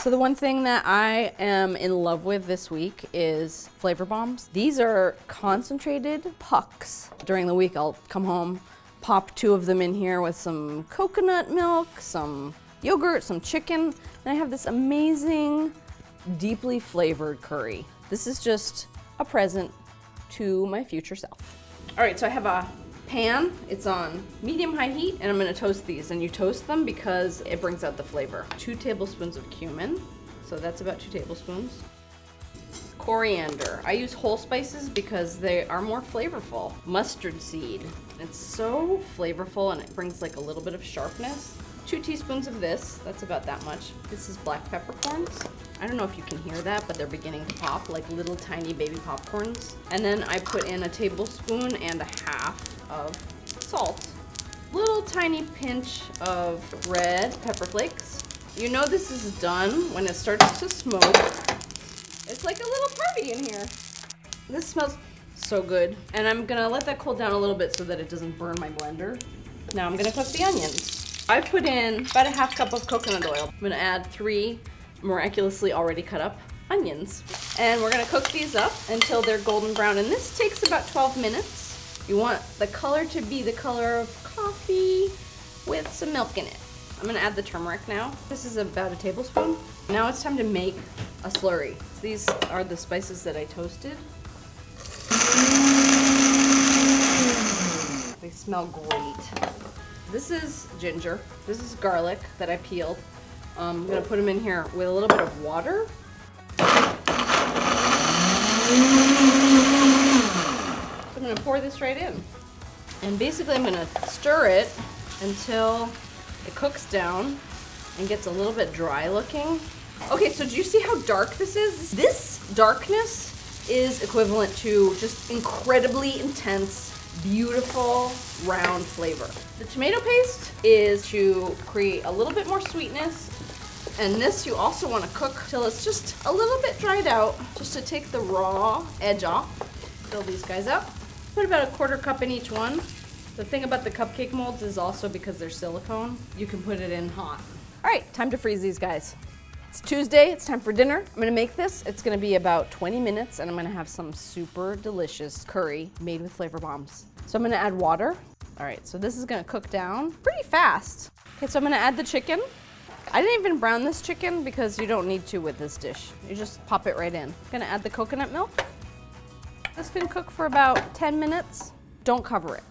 So the one thing that I am in love with this week is flavor bombs. These are concentrated pucks. During the week, I'll come home, pop two of them in here with some coconut milk, some yogurt, some chicken, and I have this amazing, deeply flavored curry. This is just a present to my future self. All right, so I have a pan. It's on medium-high heat, and I'm gonna toast these. And you toast them because it brings out the flavor. Two tablespoons of cumin. So that's about two tablespoons. Coriander. I use whole spices because they are more flavorful. Mustard seed. It's so flavorful and it brings like a little bit of sharpness. Two teaspoons of this, that's about that much. This is black peppercorns. I don't know if you can hear that, but they're beginning to pop like little tiny baby popcorns. And then I put in a tablespoon and a half of salt. Little tiny pinch of red pepper flakes. You know this is done when it starts to smoke. It's like a little party in here. This smells so good. And I'm gonna let that cool down a little bit so that it doesn't burn my blender. Now I'm gonna cook the onions. I've put in about a half cup of coconut oil. I'm gonna add three miraculously already cut up onions. And we're gonna cook these up until they're golden brown. And this takes about 12 minutes. You want the color to be the color of coffee with some milk in it. I'm gonna add the turmeric now. This is about a tablespoon. Now it's time to make a slurry. These are the spices that I toasted. They smell great. This is ginger. This is garlic that I peeled. Um, I'm gonna put them in here with a little bit of water. I'm gonna pour this right in. And basically I'm gonna stir it until it cooks down and gets a little bit dry looking. Okay, so do you see how dark this is? This darkness is equivalent to just incredibly intense, beautiful, round flavor. The tomato paste is to create a little bit more sweetness and this you also want to cook till it's just a little bit dried out, just to take the raw edge off. Fill these guys up. Put about a quarter cup in each one. The thing about the cupcake molds is also because they're silicone, you can put it in hot. All right, time to freeze these guys. It's Tuesday, it's time for dinner. I'm gonna make this. It's gonna be about 20 minutes and I'm gonna have some super delicious curry made with flavor bombs. So I'm gonna add water. All right, so this is gonna cook down pretty fast. Okay, so I'm gonna add the chicken. I didn't even brown this chicken because you don't need to with this dish. You just pop it right in. I'm gonna add the coconut milk. This can cook for about 10 minutes. Don't cover it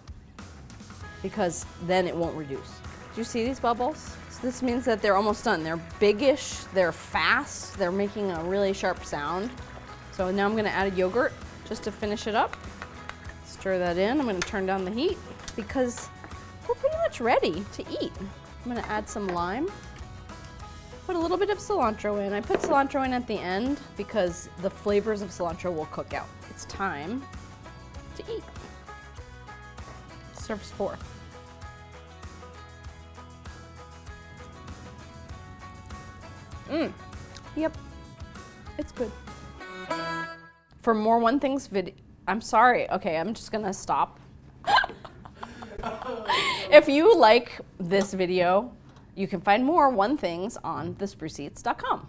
because then it won't reduce. Do you see these bubbles? So this means that they're almost done. They're biggish, they're fast, they're making a really sharp sound. So now I'm gonna add a yogurt just to finish it up. Stir that in, I'm gonna turn down the heat because we're pretty much ready to eat. I'm gonna add some lime. Put a little bit of cilantro in. I put cilantro in at the end because the flavors of cilantro will cook out it's time to eat. Serves four. Mmm. Yep. It's good. For more One Things video, I'm sorry. Okay, I'm just gonna stop. if you like this video, you can find more One Things on thespruceeats.com.